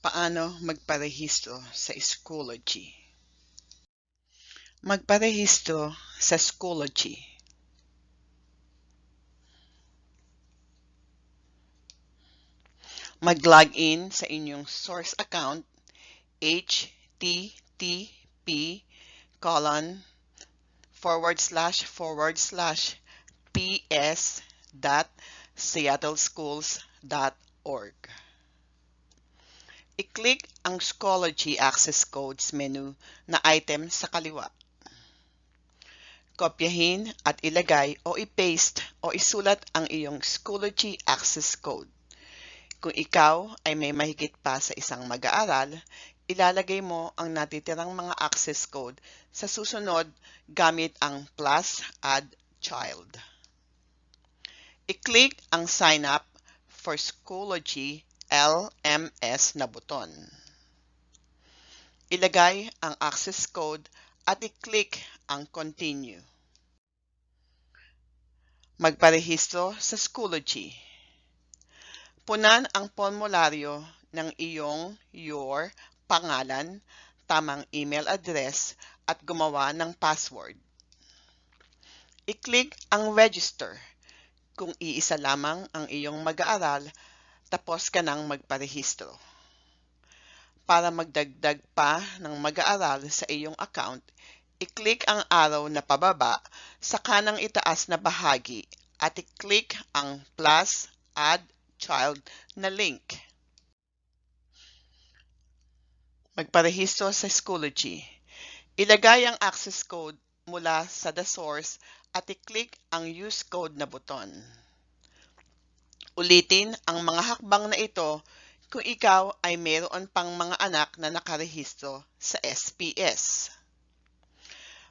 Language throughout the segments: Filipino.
Paano magparehistro sa Schoology? Magparehistro sa Schoology. Mag-login sa inyong source account http colon forward slash forward slash ps dot seattleschools.org I-click ang Schoology Access Codes menu na item sa kaliwa. Kopyahin at ilagay o i-paste o isulat ang iyong Schoology Access Code. Kung ikaw ay may mahigit pa sa isang mag-aaral, ilalagay mo ang natitirang mga access code sa susunod gamit ang plus add child. I-click ang sign up for Schoology LMS na buton. Ilagay ang access code at i-click ang continue. Magparehistro sa Schoology. Punan ang formularyo ng iyong your pangalan, tamang email address at gumawa ng password. I-click ang register kung iisa lamang ang iyong mag-aaral tapos ka nang magparehistro. Para magdagdag pa ng mag-aaral sa iyong account, i-click ang araw na pababa sa kanang itaas na bahagi at i-click ang plus add child na link. Magparehistro sa Schoology. Ilagay ang access code mula sa the source at i-click ang use code na buton. Ulitin ang mga hakbang na ito kung ikaw ay mayroon pang mga anak na nakarehistro sa SPS.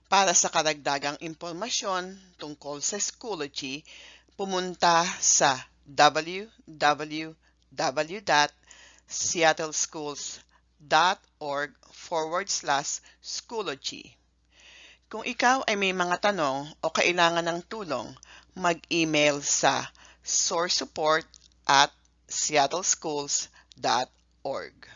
Para sa karagdagang impormasyon tungkol sa Schoology, pumunta sa www.seattleschools.org forward slash Schoology. Kung ikaw ay may mga tanong o kailangan ng tulong, mag-email sa source support at seattleschools.org.